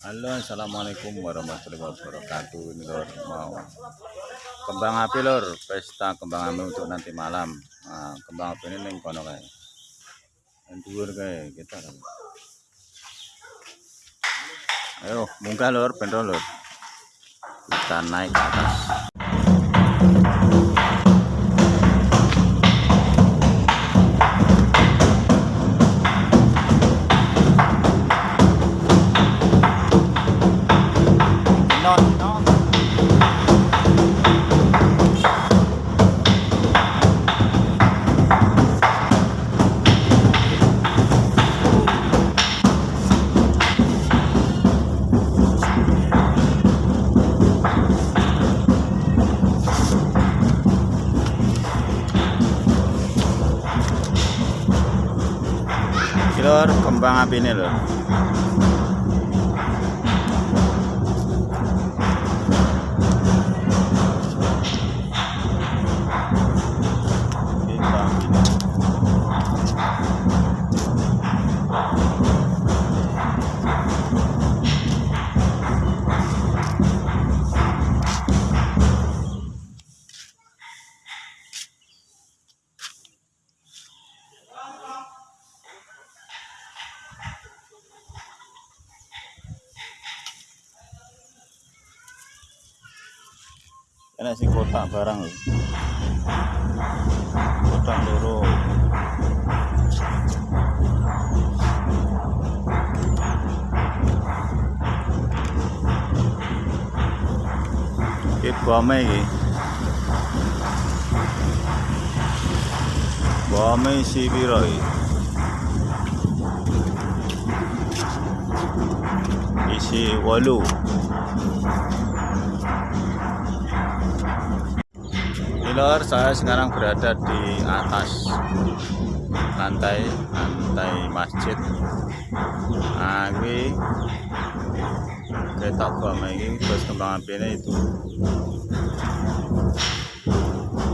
Halo assalamualaikum warahmatullahi wabarakatuh. Ini lor mau kembang api lor. Pesta kembang api untuk nanti malam. Nah, kembang api ini neng kono kayak dhuwur kayak kita ayo munggah lor. Bendol lor. Kita naik ke atas kembang Ini sih kotak barang loh Kotak loro. ini bame ini bame si piro iki? Isi walu Saya sekarang berada di atas lantai lantai masjid. Nah, kita kereta ini terus kembang api ini itu.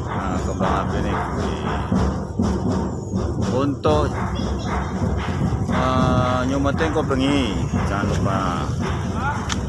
Nah, kembang api ini untuk uh, nyumetin kau bengi, jangan lupa.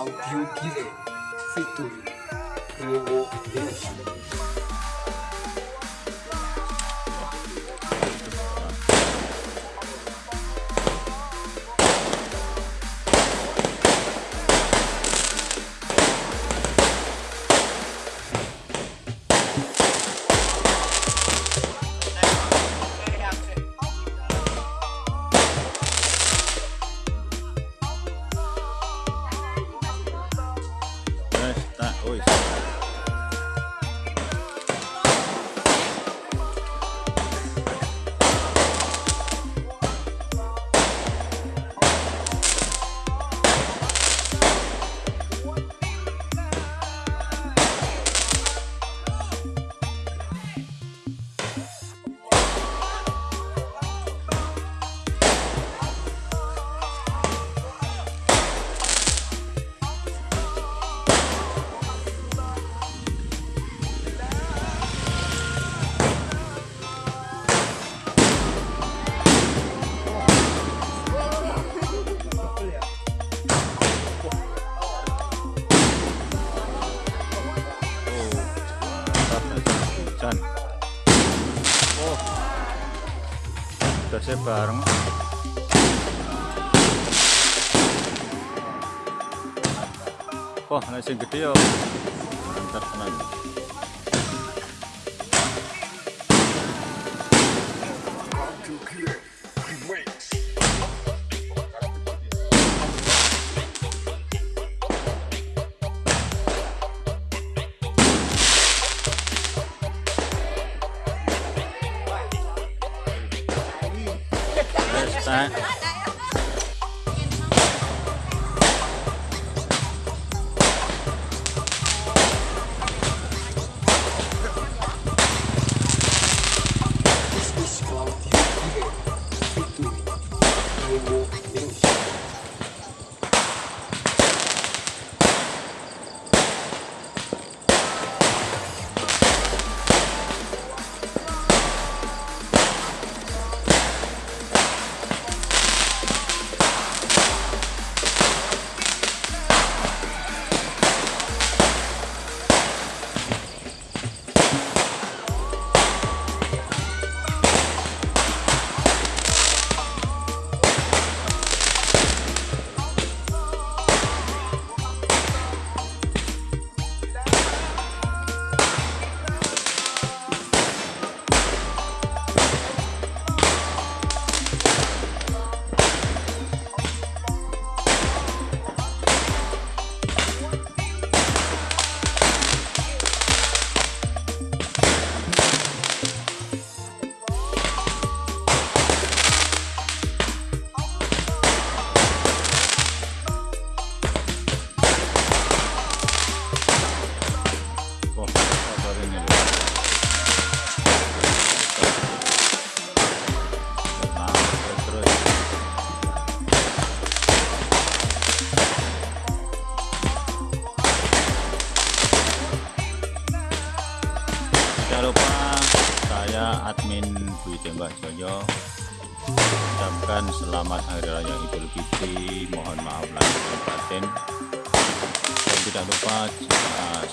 Claudio Eu vou Promoveram. pô, Pô, nesse que ó.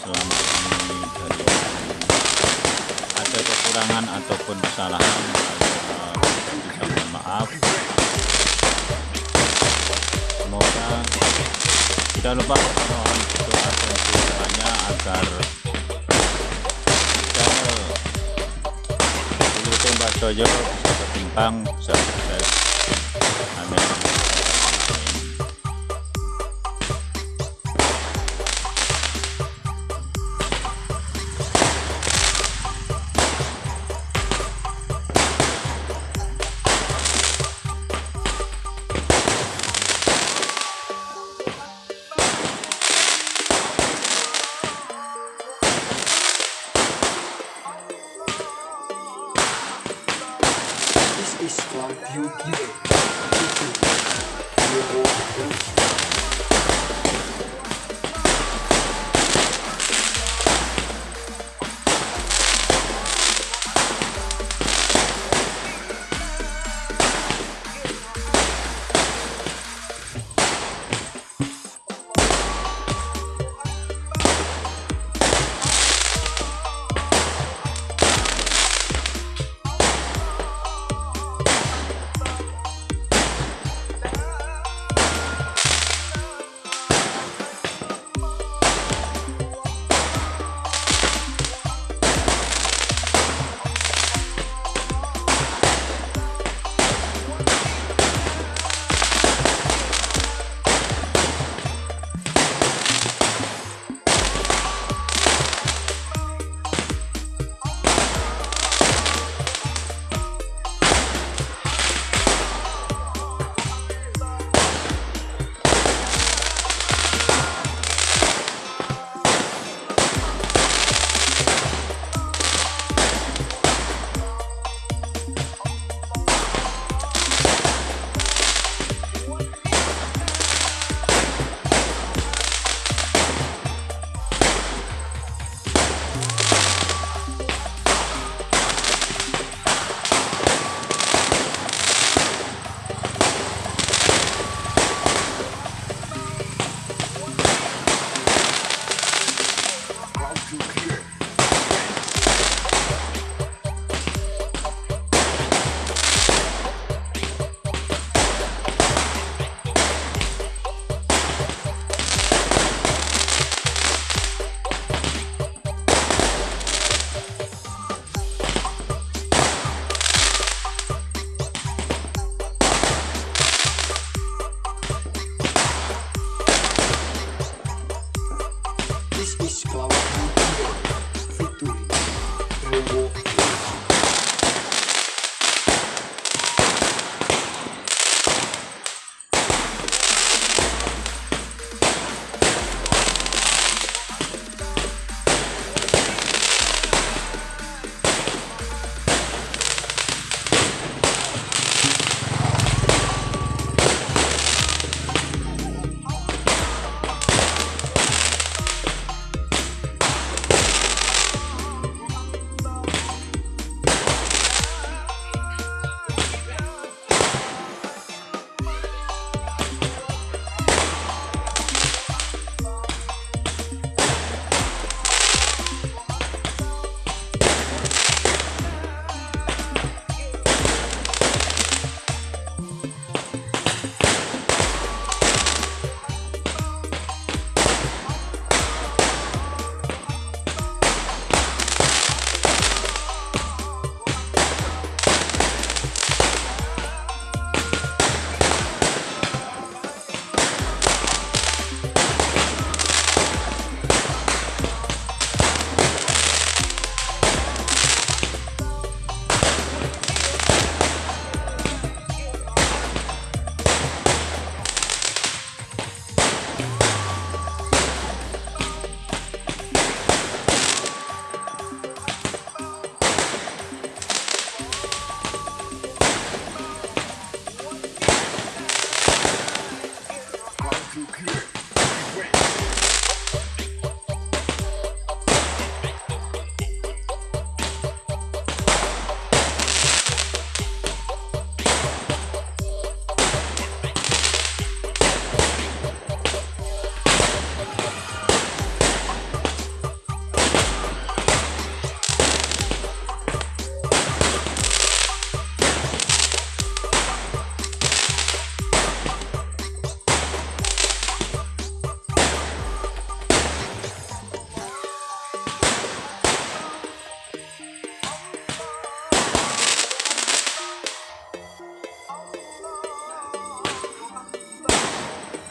Selama ini ada kekurangan ataupun kesalahan bisa mohon maaf. Semoga tidak lupa mohon doa dan doanya agar channel Dulu Tembak bisa berkembang bisa sukses. Amin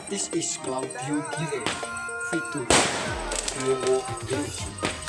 This is Claudio Giver, Fit to Nuevo Evolution.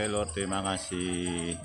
Oke Lur, terima kasih.